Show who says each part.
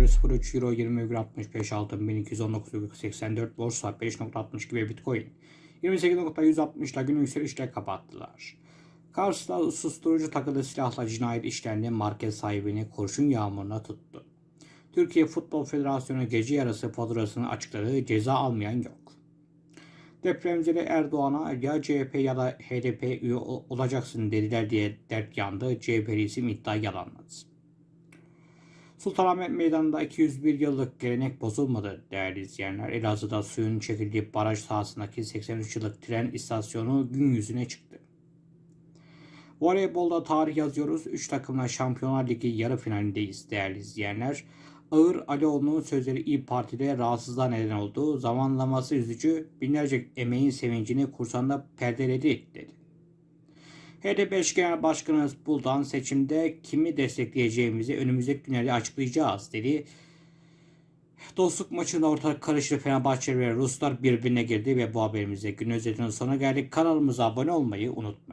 Speaker 1: 1,03 Euro 20,65 Altın 1219,84 Borsa 5,62 ve Bitcoin 28.160 ile günü yükselişle kapattılar. Kars'ta susturucu takılı silahla cinayet işlendi market sahibini kurşun yağmuruna tuttu. Türkiye Futbol Federasyonu gece yarısı faturasını açıkladı ceza almayan yok. Depremzeli Erdoğan'a ya CHP ya da HDP üye ol- olacaksın dediler diye dert yandı. CHP'li isim iddia yalanladı. Sultanahmet Meydanı'nda 201 yıllık gelenek bozulmadı değerli izleyenler. Elazığ'da suyun çekildiği baraj sahasındaki 83 yıllık tren istasyonu gün yüzüne çıktı. Voleybolda tarih yazıyoruz. 3 takımla Şampiyonlar Ligi yarı finalindeyiz değerli izleyenler. Ağır Alioğlu'nun sözleri İYİ Parti'de rahatsızlığa neden oldu. Zamanlaması üzücü, binlerce emeğin sevincini kursanda perdeledi dedi. HDP eş genel başkanı Buldan seçimde kimi destekleyeceğimizi önümüzdeki günlerde açıklayacağız dedi. Dostluk maçında ortalık karıştı. Fenerbahçe ve Ruslar birbirine girdi ve bu haberimizde gün özetinin sonuna geldik. Kanalımıza abone olmayı unutmayın.